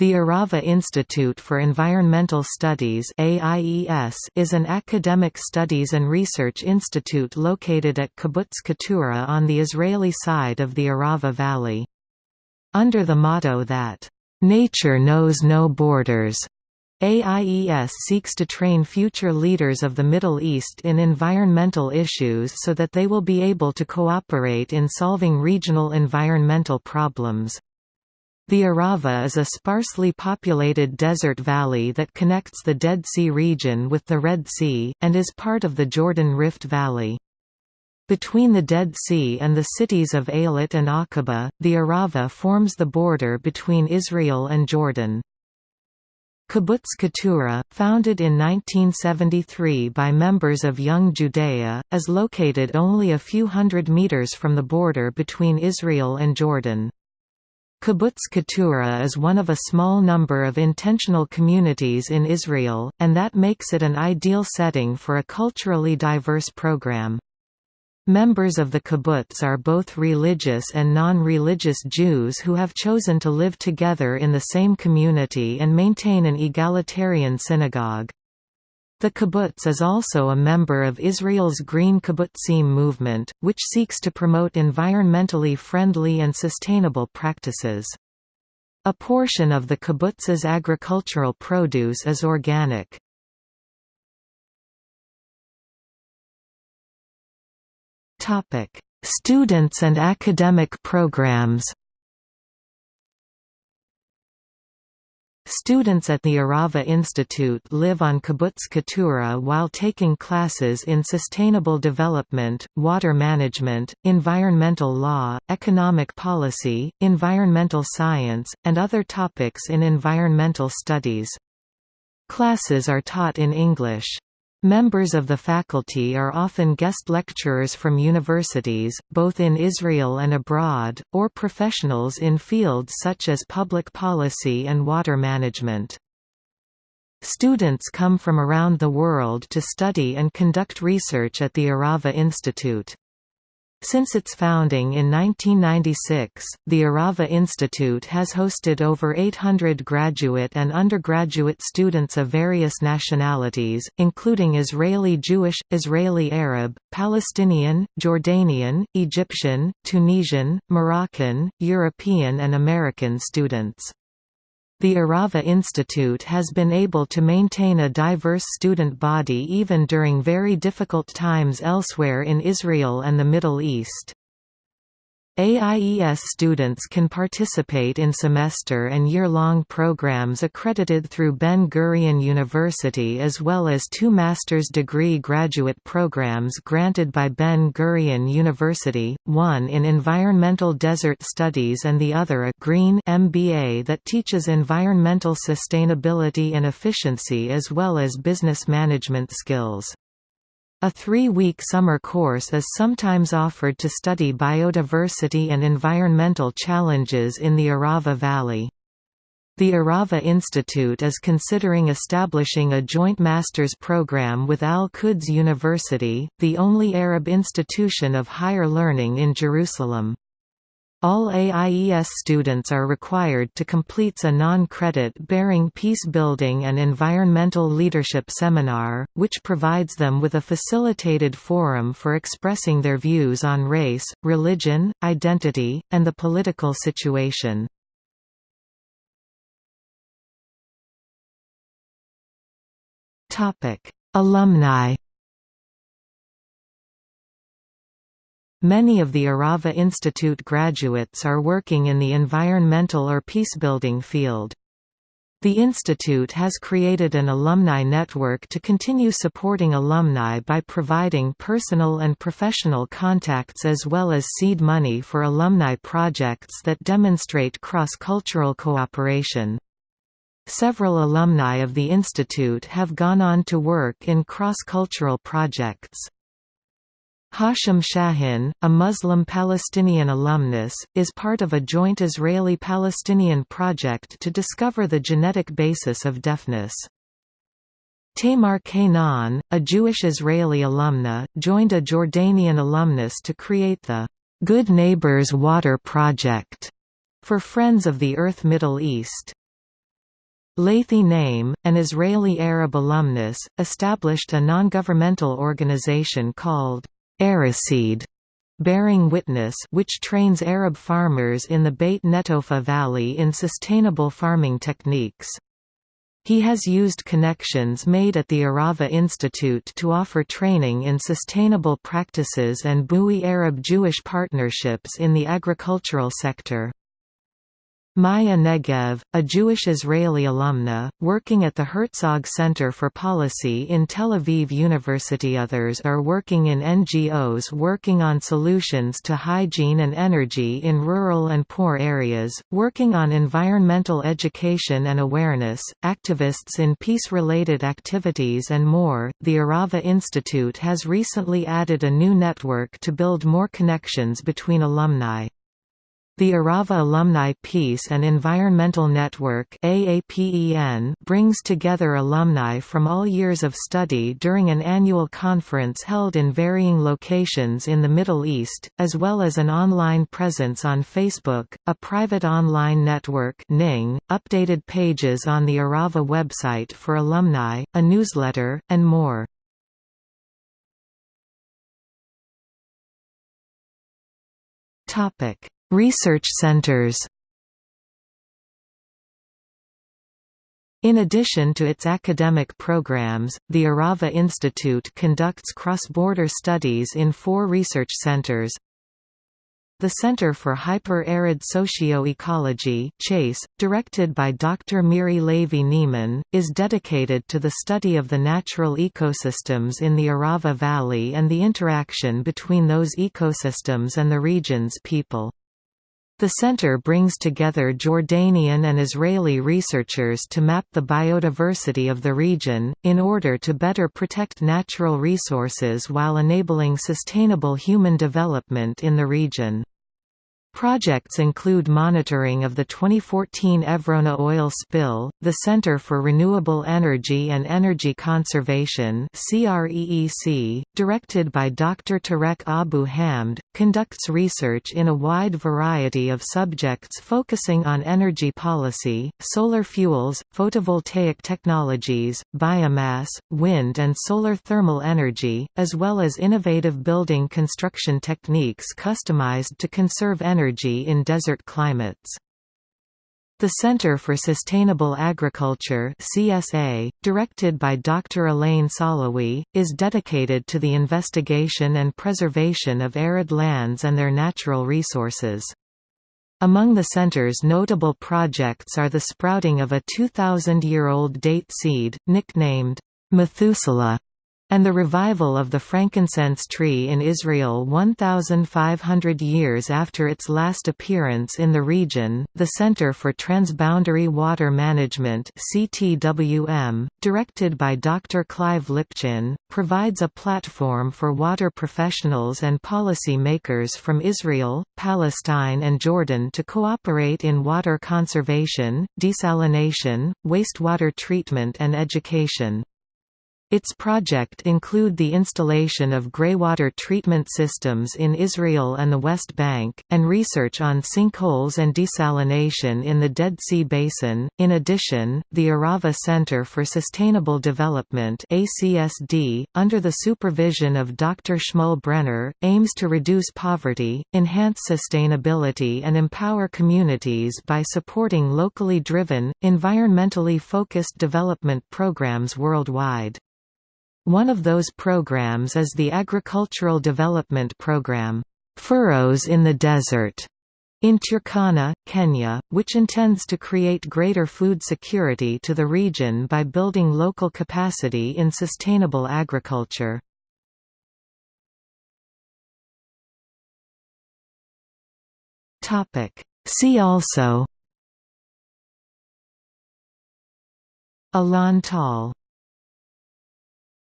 The Arava Institute for Environmental Studies AIES is an academic studies and research institute located at Kibbutz Keturah on the Israeli side of the Arava Valley. Under the motto that, "...nature knows no borders", AIES seeks to train future leaders of the Middle East in environmental issues so that they will be able to cooperate in solving regional environmental problems. The Arava is a sparsely populated desert valley that connects the Dead Sea region with the Red Sea, and is part of the Jordan Rift Valley. Between the Dead Sea and the cities of Eilat and Aqaba, the Arava forms the border between Israel and Jordan. Kibbutz Keturah, founded in 1973 by members of Young Judea, is located only a few hundred meters from the border between Israel and Jordan. Kibbutz Keturah is one of a small number of intentional communities in Israel, and that makes it an ideal setting for a culturally diverse program. Members of the kibbutz are both religious and non-religious Jews who have chosen to live together in the same community and maintain an egalitarian synagogue. The kibbutz is also a member of Israel's Green Kibbutzim movement, which seeks to promote environmentally friendly and sustainable practices. A portion of the kibbutz's agricultural produce is organic. Students and academic programs Students at the Arava Institute live on Kibbutz Keturah while taking classes in sustainable development, water management, environmental law, economic policy, environmental science, and other topics in environmental studies. Classes are taught in English. Members of the faculty are often guest lecturers from universities, both in Israel and abroad, or professionals in fields such as public policy and water management. Students come from around the world to study and conduct research at the Arava Institute. Since its founding in 1996, the Arava Institute has hosted over 800 graduate and undergraduate students of various nationalities, including Israeli Jewish, Israeli Arab, Palestinian, Jordanian, Egyptian, Tunisian, Moroccan, European and American students. The Arava Institute has been able to maintain a diverse student body even during very difficult times elsewhere in Israel and the Middle East. AIES students can participate in semester and year-long programs accredited through Ben-Gurion University as well as two master's degree graduate programs granted by Ben-Gurion University, one in Environmental Desert Studies and the other a Green MBA that teaches environmental sustainability and efficiency as well as business management skills. A three-week summer course is sometimes offered to study biodiversity and environmental challenges in the Arava Valley. The Arava Institute is considering establishing a joint master's program with Al-Quds University, the only Arab institution of higher learning in Jerusalem. All AIES students are required to complete a non-credit bearing peace-building and environmental leadership seminar, which provides them with a facilitated forum for expressing their views on race, religion, identity, and the political situation. Alumni Many of the Arava Institute graduates are working in the environmental or peacebuilding field. The institute has created an alumni network to continue supporting alumni by providing personal and professional contacts as well as seed money for alumni projects that demonstrate cross-cultural cooperation. Several alumni of the institute have gone on to work in cross-cultural projects. Hashim Shahin, a Muslim Palestinian alumnus, is part of a joint Israeli-Palestinian project to discover the genetic basis of deafness. Tamar Kainan, a Jewish Israeli alumna, joined a Jordanian alumnus to create the Good Neighbors Water Project for Friends of the Earth Middle East. Lathi Naim, an Israeli Arab alumnus, established a non-governmental organization called Araseed, bearing witness which trains Arab farmers in the Beit Netofa Valley in sustainable farming techniques. He has used connections made at the Arava Institute to offer training in sustainable practices and Bui Arab-Jewish partnerships in the agricultural sector. Maya Negev, a Jewish-Israeli alumna, working at the Herzog Center for Policy in Tel Aviv University Others are working in NGOs working on solutions to hygiene and energy in rural and poor areas, working on environmental education and awareness, activists in peace-related activities and more. The Arava Institute has recently added a new network to build more connections between alumni. The Arava Alumni Peace and Environmental Network brings together alumni from all years of study during an annual conference held in varying locations in the Middle East, as well as an online presence on Facebook, a private online network Ning, updated pages on the Arava website for alumni, a newsletter, and more. Topic Research centers In addition to its academic programs, the Arava Institute conducts cross-border studies in four research centers the Center for Hyper-Arid Socio-Ecology CHASE, directed by Dr. Miri levy-nieman, is dedicated to the study of the natural ecosystems in the Arava Valley and the interaction between those ecosystems and the region's people. The center brings together Jordanian and Israeli researchers to map the biodiversity of the region, in order to better protect natural resources while enabling sustainable human development in the region. Projects include monitoring of the 2014 Evrona oil spill, the Center for Renewable Energy and Energy Conservation directed by Dr. Tareq Abu Hamed, conducts research in a wide variety of subjects focusing on energy policy, solar fuels, photovoltaic technologies, biomass, wind and solar thermal energy, as well as innovative building construction techniques customized to conserve energy energy in desert climates. The Center for Sustainable Agriculture CSA, directed by Dr. Elaine Solowey, is dedicated to the investigation and preservation of arid lands and their natural resources. Among the center's notable projects are the sprouting of a 2,000-year-old date seed, nicknamed Methuselah, and the revival of the frankincense tree in Israel 1,500 years after its last appearance in the region. The Center for Transboundary Water Management (CTWM), directed by Dr. Clive Lipchin, provides a platform for water professionals and policy makers from Israel, Palestine, and Jordan to cooperate in water conservation, desalination, wastewater treatment, and education. Its project include the installation of greywater treatment systems in Israel and the West Bank, and research on sinkholes and desalination in the Dead Sea Basin. In addition, the Arava Center for Sustainable Development (ACSD), under the supervision of Dr. Shmuel Brenner, aims to reduce poverty, enhance sustainability, and empower communities by supporting locally driven, environmentally focused development programs worldwide. One of those programs is the Agricultural Development Program, Furrows in the Desert, in Turkana, Kenya, which intends to create greater food security to the region by building local capacity in sustainable agriculture. See also Alon Tal